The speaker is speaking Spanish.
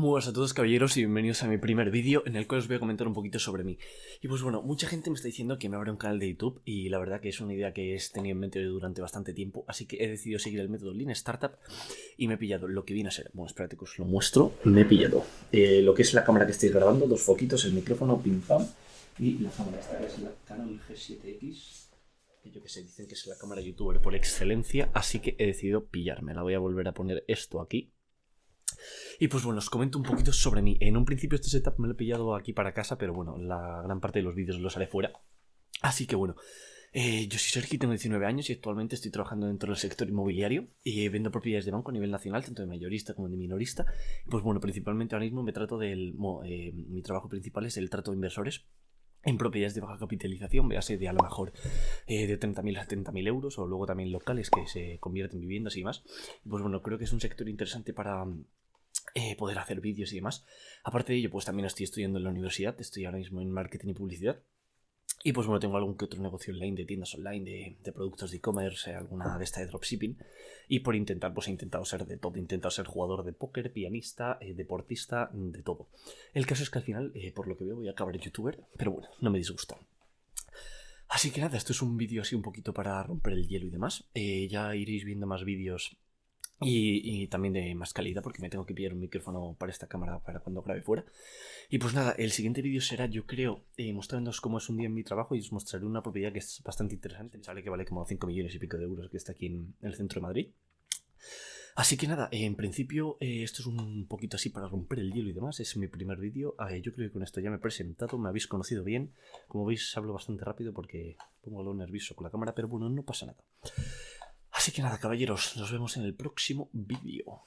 Muy buenas a todos caballeros y bienvenidos a mi primer vídeo en el cual os voy a comentar un poquito sobre mí. Y pues bueno, mucha gente me está diciendo que me abra un canal de YouTube y la verdad que es una idea que he tenido en mente durante bastante tiempo, así que he decidido seguir el método Lean Startup y me he pillado lo que viene a ser, bueno espérate que os lo muestro, me he pillado eh, lo que es la cámara que estoy grabando, dos foquitos, el micrófono, pim pam y la cámara esta que es la Canon G7X que yo que sé, dicen que es la cámara youtuber por excelencia, así que he decidido pillarme. La voy a volver a poner esto aquí y pues bueno, os comento un poquito sobre mí. En un principio este setup me lo he pillado aquí para casa, pero bueno, la gran parte de los vídeos los haré fuera. Así que bueno, eh, yo soy Sergi, tengo 19 años y actualmente estoy trabajando dentro del sector inmobiliario y vendo propiedades de banco a nivel nacional, tanto de mayorista como de minorista. Pues bueno, principalmente ahora mismo me trato del... Eh, mi trabajo principal es el trato de inversores en propiedades de baja capitalización, véase de a lo mejor eh, de 30.000 a 70.000 euros o luego también locales que se convierten en viviendas y demás. Pues bueno, creo que es un sector interesante para eh, poder hacer vídeos y demás. Aparte de ello, pues también estoy estudiando en la universidad, estoy ahora mismo en marketing y publicidad. Y pues bueno, tengo algún que otro negocio online de tiendas online, de, productos de e-commerce, alguna de esta de dropshipping. Y por intentar, pues he intentado ser de todo. He intentado ser jugador de póker, pianista, eh, deportista, de todo. El caso es que al final, eh, por lo que veo, voy a acabar youtuber, pero bueno, no me disgusta. Así que nada, esto es un vídeo así un poquito para romper el hielo y demás. ya iréis viendo más vídeos y, también de más calidad porque me tengo que pillar un micrófono para esta cámara para cuando grabe fuera. Y pues nada, el siguiente vídeo será, yo creo, eh, mostrándoos cómo es un día en mi trabajo y os mostraré una propiedad que es bastante interesante. Sale que vale como 5 millones y pico de euros que está aquí en el centro de Madrid. Así que nada, en principio eh, esto es un poquito así para romper el hielo y demás. Es mi primer vídeo. yo creo que con esto ya me he presentado, me habéis conocido bien. Como veis hablo bastante rápido porque pongo algo nervioso con la cámara, pero bueno, no pasa nada. Así que nada, caballeros, nos vemos en el próximo vídeo.